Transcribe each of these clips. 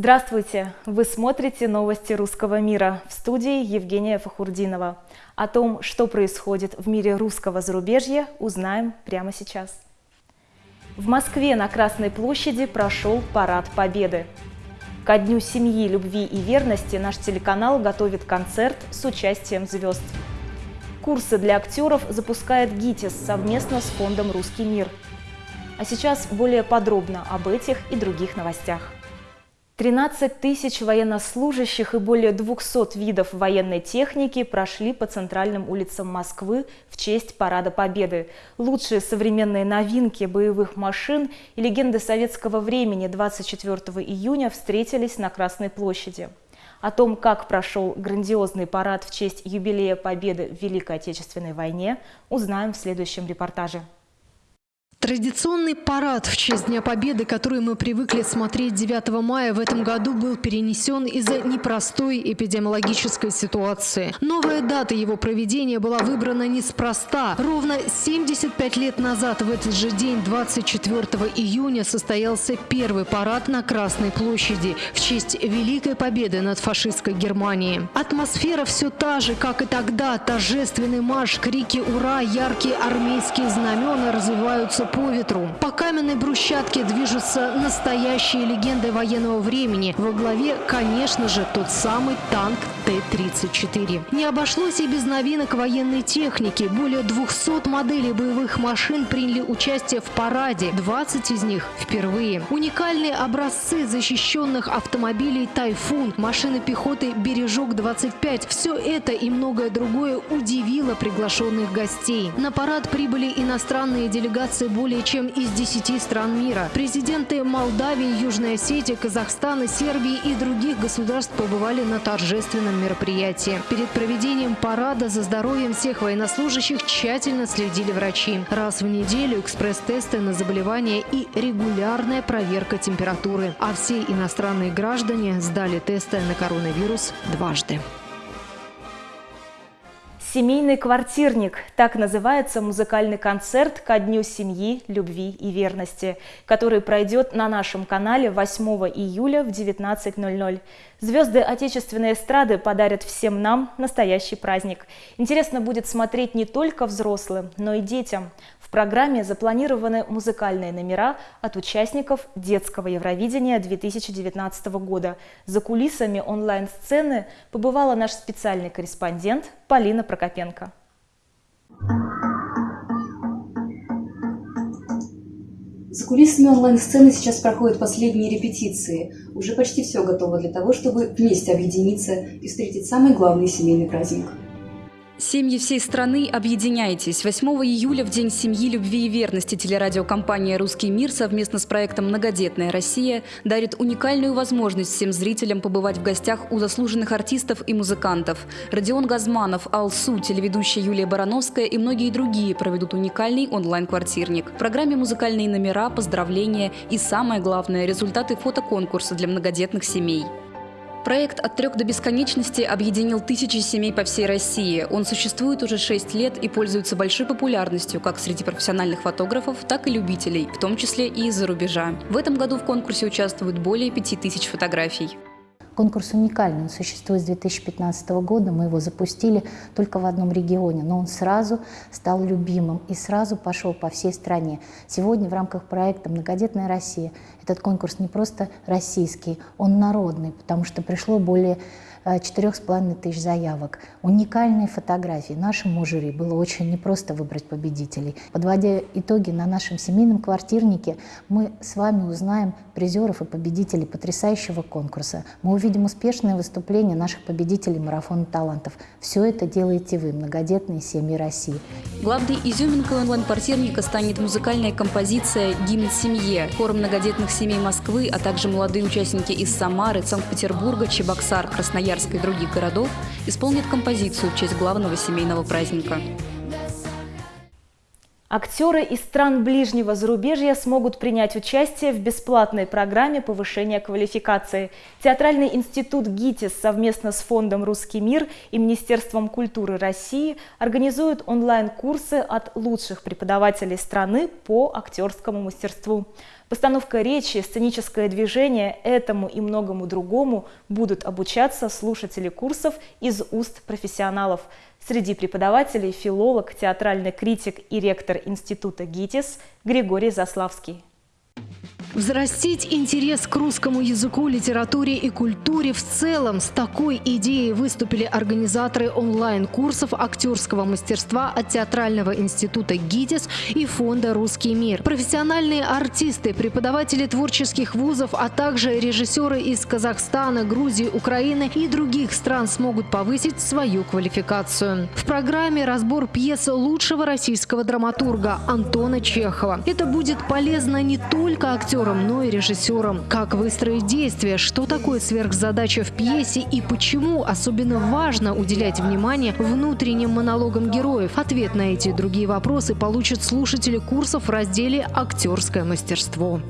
Здравствуйте! Вы смотрите новости русского мира в студии Евгения Фахурдинова. О том, что происходит в мире русского зарубежья, узнаем прямо сейчас. В Москве на Красной площади прошел Парад Победы. Ко Дню семьи, любви и верности наш телеканал готовит концерт с участием звезд. Курсы для актеров запускает ГИТИС совместно с фондом «Русский мир». А сейчас более подробно об этих и других новостях. 13 тысяч военнослужащих и более 200 видов военной техники прошли по центральным улицам Москвы в честь Парада Победы. Лучшие современные новинки боевых машин и легенды советского времени 24 июня встретились на Красной площади. О том, как прошел грандиозный парад в честь юбилея Победы в Великой Отечественной войне, узнаем в следующем репортаже. Традиционный парад в честь Дня Победы, который мы привыкли смотреть 9 мая, в этом году был перенесен из-за непростой эпидемиологической ситуации. Новая дата его проведения была выбрана неспроста. Ровно 75 лет назад в этот же день, 24 июня, состоялся первый парад на Красной площади в честь Великой Победы над фашистской Германией. Атмосфера все та же, как и тогда. Торжественный марш, крики «Ура!», яркие армейские знамена развиваются по ветру. По каменной брусчатке движутся настоящие легенды военного времени. Во главе, конечно же, тот самый танк Т-34. Не обошлось и без новинок военной техники. Более 200 моделей боевых машин приняли участие в параде. 20 из них впервые. Уникальные образцы защищенных автомобилей «Тайфун», машины пехоты «Бережок-25». Все это и многое другое удивило приглашенных гостей. На парад прибыли иностранные делегации более чем из 10 стран мира. Президенты Молдавии, Южной Осетии, Казахстана, Сербии и других государств побывали на торжественном мероприятии. Перед проведением парада за здоровьем всех военнослужащих тщательно следили врачи. Раз в неделю экспресс-тесты на заболевания и регулярная проверка температуры. А все иностранные граждане сдали тесты на коронавирус дважды. Семейный квартирник – так называется музыкальный концерт ко Дню семьи, любви и верности, который пройдет на нашем канале 8 июля в 19.00. Звезды отечественной эстрады подарят всем нам настоящий праздник. Интересно будет смотреть не только взрослым, но и детям. В программе запланированы музыкальные номера от участников детского Евровидения 2019 года. За кулисами онлайн-сцены побывала наш специальный корреспондент Полина Прокопенко. За кулисами онлайн-сцены сейчас проходят последние репетиции. Уже почти все готово для того, чтобы вместе объединиться и встретить самый главный семейный праздник – Семьи всей страны, объединяйтесь. 8 июля, в День семьи, любви и верности, телерадиокомпания «Русский мир» совместно с проектом «Многодетная Россия» дарит уникальную возможность всем зрителям побывать в гостях у заслуженных артистов и музыкантов. Родион Газманов, Алсу, телеведущая Юлия Барановская и многие другие проведут уникальный онлайн-квартирник. В программе музыкальные номера, поздравления и, самое главное, результаты фотоконкурса для многодетных семей. Проект «От трех до бесконечности» объединил тысячи семей по всей России. Он существует уже шесть лет и пользуется большой популярностью как среди профессиональных фотографов, так и любителей, в том числе и из-за рубежа. В этом году в конкурсе участвуют более пяти тысяч фотографий. Конкурс уникальный, он существует с 2015 года, мы его запустили только в одном регионе, но он сразу стал любимым и сразу пошел по всей стране. Сегодня в рамках проекта «Многодетная Россия» этот конкурс не просто российский, он народный, потому что пришло более Э, четырех с половиной тысяч заявок. Уникальные фотографии. Нашему жюри было очень непросто выбрать победителей. Подводя итоги на нашем семейном квартирнике, мы с вами узнаем призеров и победителей потрясающего конкурса. Мы увидим успешное выступление наших победителей марафона талантов. Все это делаете вы, многодетные семьи России. Главной изюминкой онлайн-квартирника станет музыкальная композиция «Гимн семье». Хор многодетных семей Москвы, а также молодые участники из Самары, Санкт-Петербурга, Чебоксар, Красноярска Красноярска и других городов исполнят композицию в честь главного семейного праздника. Актеры из стран ближнего зарубежья смогут принять участие в бесплатной программе повышения квалификации. Театральный институт ГИТИС совместно с Фондом «Русский мир» и Министерством культуры России организуют онлайн-курсы от лучших преподавателей страны по актерскому мастерству. Постановка речи, сценическое движение этому и многому другому будут обучаться слушатели курсов из уст профессионалов. Среди преподавателей филолог, театральный критик и ректор института ГИТИС Григорий Заславский. Взрастить интерес к русскому языку, литературе и культуре в целом. С такой идеей выступили организаторы онлайн-курсов актерского мастерства от Театрального института ГИТИС и фонда «Русский мир». Профессиональные артисты, преподаватели творческих вузов, а также режиссеры из Казахстана, Грузии, Украины и других стран смогут повысить свою квалификацию. В программе разбор пьесы лучшего российского драматурга Антона Чехова. Это будет полезно не только актерам, актером, но и режиссером. Как выстроить действия, что такое сверхзадача в пьесе и почему особенно важно уделять внимание внутренним монологам героев. Ответ на эти и другие вопросы получат слушатели курсов в разделе «Актерское мастерство».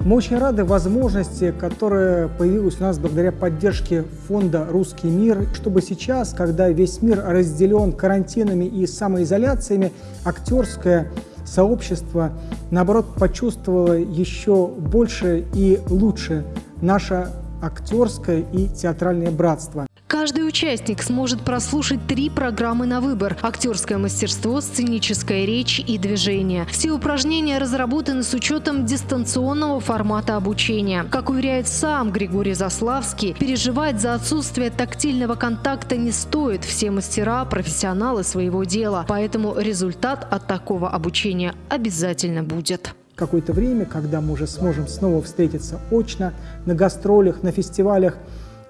Мы очень рады возможности, которая появилась у нас благодаря поддержке фонда «Русский мир», чтобы сейчас, когда весь мир разделен карантинами и самоизоляциями, актерское сообщество, наоборот, почувствовало еще больше и лучше наше актерское и театральное братство. Каждый участник сможет прослушать три программы на выбор – актерское мастерство, сценическая речь и движение. Все упражнения разработаны с учетом дистанционного формата обучения. Как уверяет сам Григорий Заславский, переживать за отсутствие тактильного контакта не стоит. Все мастера – профессионалы своего дела. Поэтому результат от такого обучения обязательно будет какое-то время, когда мы уже сможем снова встретиться очно на гастролях, на фестивалях,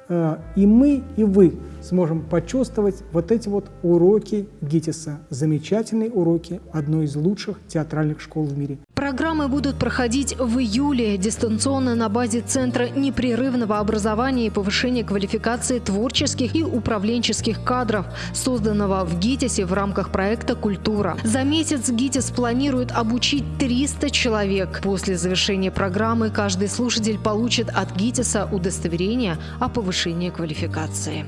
и мы, и вы сможем почувствовать вот эти вот уроки ГИТИСа. Замечательные уроки одной из лучших театральных школ в мире. Программы будут проходить в июле дистанционно на базе Центра непрерывного образования и повышения квалификации творческих и управленческих кадров, созданного в ГИТИСе в рамках проекта «Культура». За месяц ГИТИС планирует обучить 300 человек. После завершения программы каждый слушатель получит от ГИТИСа удостоверение о повышении квалификации.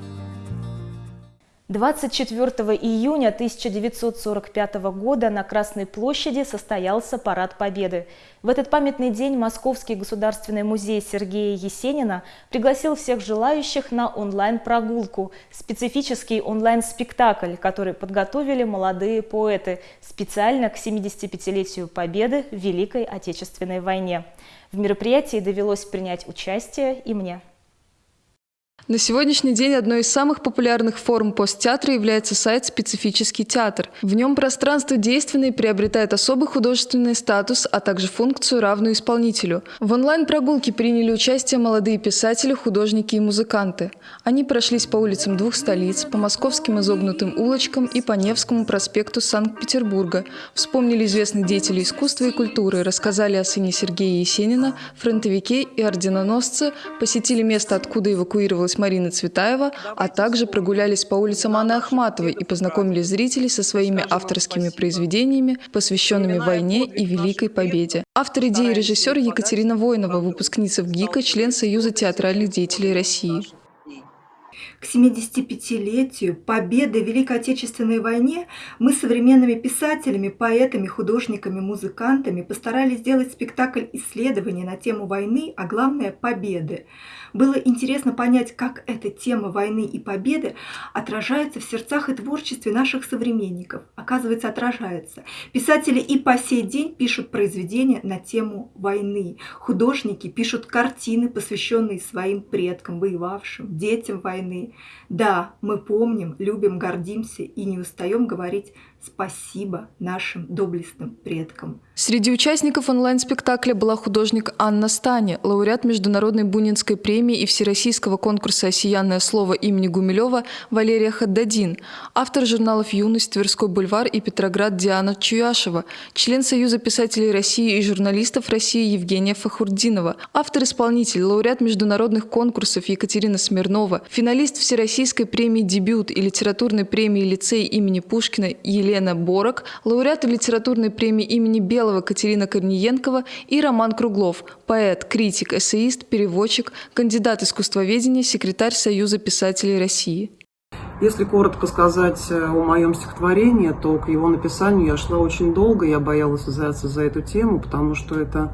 24 июня 1945 года на Красной площади состоялся Парад Победы. В этот памятный день Московский государственный музей Сергея Есенина пригласил всех желающих на онлайн-прогулку, специфический онлайн-спектакль, который подготовили молодые поэты специально к 75-летию Победы в Великой Отечественной войне. В мероприятии довелось принять участие и мне. На сегодняшний день одной из самых популярных форм посттеатра является сайт «Специфический театр». В нем пространство действенное приобретает особый художественный статус, а также функцию, равную исполнителю. В онлайн-прогулке приняли участие молодые писатели, художники и музыканты. Они прошлись по улицам двух столиц, по московским изогнутым улочкам и по Невскому проспекту Санкт-Петербурга, вспомнили известных деятелей искусства и культуры, рассказали о сыне Сергея Есенина, фронтовике и орденоносце, посетили место, откуда эвакуировалась Марина Цветаева, а также прогулялись по улицам Анны Ахматовой и познакомили зрителей со своими авторскими произведениями, посвященными войне и Великой Победе. Автор идеи режиссер Екатерина Воинова, выпускница в ГИКа, член Союза театральных деятелей России. К 75-летию победы в Великой Отечественной войне мы современными писателями, поэтами, художниками, музыкантами постарались сделать спектакль исследования на тему войны, а главное – победы. Было интересно понять, как эта тема войны и победы отражается в сердцах и творчестве наших современников. Оказывается, отражается. Писатели и по сей день пишут произведения на тему войны. Художники пишут картины, посвященные своим предкам, воевавшим, детям войны. Да, мы помним, любим, гордимся и не устаем говорить Спасибо нашим доблестным предкам. Среди участников онлайн-спектакля была художник Анна Стани, лауреат Международной Бунинской премии и Всероссийского конкурса «Осиянное слово» имени Гумилева Валерия Хаддадин, автор журналов «Юность», «Тверской бульвар» и «Петроград» Диана Чуяшева, член Союза писателей России и журналистов России Евгения Фахурдинова, автор-исполнитель, лауреат международных конкурсов Екатерина Смирнова, финалист Всероссийской премии «Дебют» и литературной премии «Лицей» имени Пушкина Елена Борок, лауреаты литературной премии имени Белого Катерина Корниенкова и Роман Круглов, поэт, критик, эссеист, переводчик, кандидат искусствоведения, секретарь Союза писателей России. Если коротко сказать э, о моем стихотворении, то к его написанию я шла очень долго, я боялась взяться за эту тему, потому что это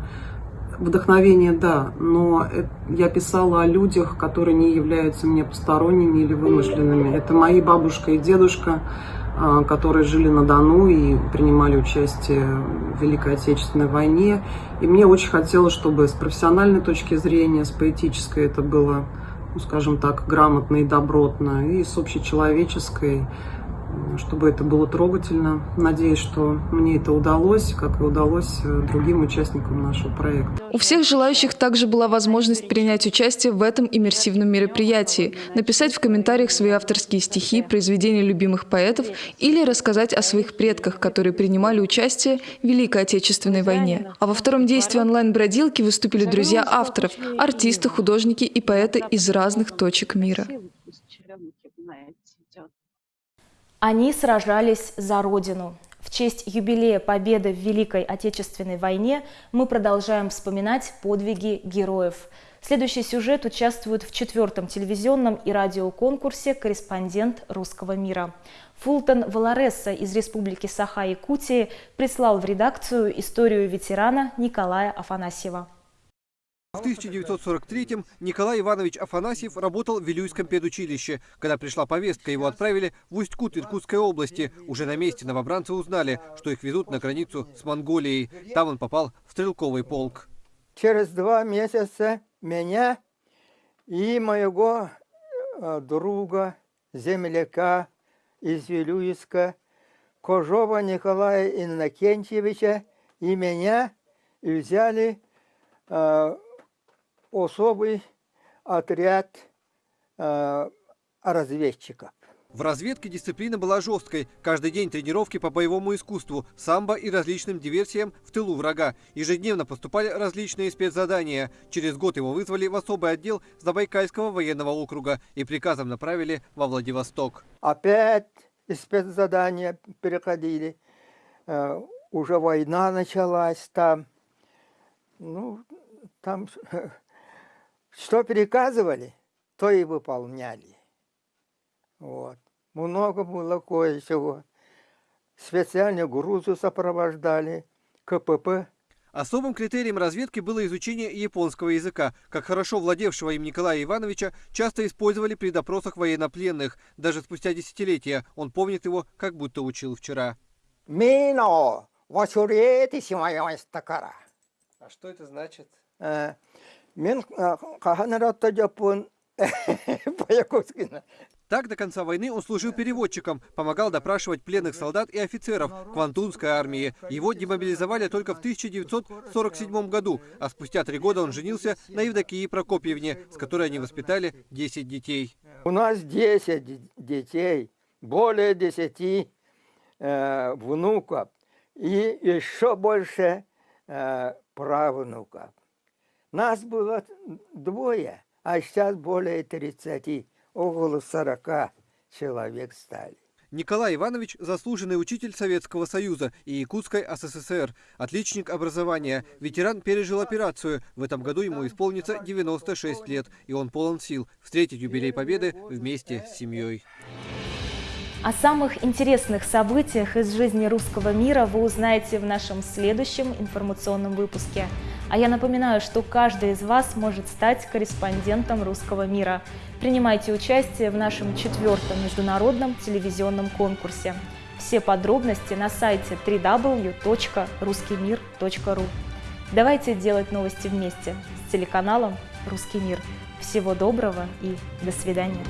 вдохновение, да, но я писала о людях, которые не являются мне посторонними или вымышленными. Это мои бабушка и дедушка, которые жили на Дону и принимали участие в Великой Отечественной войне. И мне очень хотелось, чтобы с профессиональной точки зрения, с поэтической это было ну, скажем так, грамотно и добротно, и с общечеловеческой, чтобы это было трогательно. Надеюсь, что мне это удалось, как и удалось э, другим участникам нашего проекта. У всех желающих также была возможность принять участие в этом иммерсивном мероприятии, написать в комментариях свои авторские стихи, произведения любимых поэтов или рассказать о своих предках, которые принимали участие в Великой Отечественной войне. А во втором действии онлайн-бродилки выступили друзья авторов, артисты, художники и поэты из разных точек мира. Они сражались за Родину. В честь юбилея победы в Великой Отечественной войне мы продолжаем вспоминать подвиги героев. Следующий сюжет участвует в четвертом телевизионном и радиоконкурсе «Корреспондент русского мира». Фултон Валаресса из Республики Саха-Якутии прислал в редакцию историю ветерана Николая Афанасьева. В 1943-м Николай Иванович Афанасьев работал в Вилюйском педучилище. Когда пришла повестка, его отправили в Усть-Кут Иркутской области. Уже на месте новобранцы узнали, что их везут на границу с Монголией. Там он попал в стрелковый полк. Через два месяца меня и моего э, друга, земляка из Вилюйска, Кожова Николая Иннокентьевича и меня взяли э, особый отряд э, разведчиков. В разведке дисциплина была жесткой. Каждый день тренировки по боевому искусству, самбо и различным диверсиям в тылу врага. Ежедневно поступали различные спецзадания. Через год его вызвали в особый отдел Забайкальского военного округа и приказом направили во Владивосток. Опять спецзадания переходили. Э, уже война началась там. Ну, там Что приказывали, то и выполняли. Вот. Много было кое-чего. Специально грузы сопровождали, КПП. Особым критерием разведки было изучение японского языка. Как хорошо владевшего им Николая Ивановича часто использовали при допросах военнопленных. Даже спустя десятилетия он помнит его, как будто учил вчера. Мино, А что это значит? Мен каханаратта по-якутски. Так до конца войны он служил переводчиком, помогал допрашивать пленных солдат и офицеров Квантунской армии. Его демобилизовали только в 1947 году, а спустя три года он женился на Евдокии Прокопьевне, с которой они воспитали 10 детей. У нас 10 детей, более 10 э, внуков и еще больше э, правнуков. Нас было двое, а сейчас более 30, около 40 человек стали. Николай Иванович – заслуженный учитель Советского Союза и Якутской СССР, отличник образования. Ветеран пережил операцию. В этом году ему исполнится 96 лет, и он полон сил встретить юбилей Победы вместе с семьей. О самых интересных событиях из жизни русского мира вы узнаете в нашем следующем информационном выпуске. А я напоминаю, что каждый из вас может стать корреспондентом русского мира. Принимайте участие в нашем четвертом международном телевизионном конкурсе. Все подробности на сайте www.ruskimir.ru. Давайте делать новости вместе с телеканалом «Русский мир». Всего доброго и до свидания.